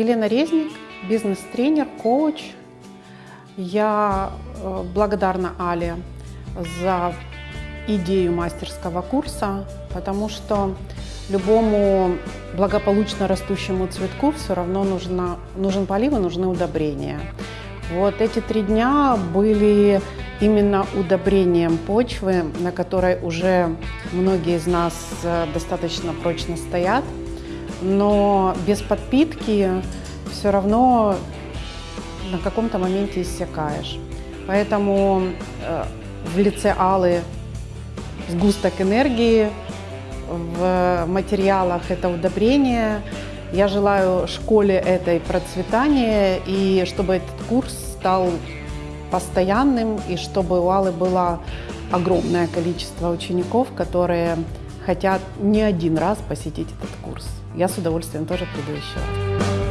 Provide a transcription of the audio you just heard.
Елена Резник, бизнес-тренер, коуч. Я э, благодарна Але за идею мастерского курса, потому что любому благополучно растущему цветку все равно нужно, нужен полив и нужны удобрения. Вот эти три дня были именно удобрением почвы, на которой уже многие из нас э, достаточно прочно стоят. Но без подпитки все равно на каком-то моменте иссякаешь. Поэтому э, в лице Аллы сгусток энергии, в материалах это удобрение. Я желаю школе этой процветания и чтобы этот курс стал постоянным и чтобы у Аллы было огромное количество учеников, которые хотят не один раз посетить этот курс. Я с удовольствием тоже приду еще раз.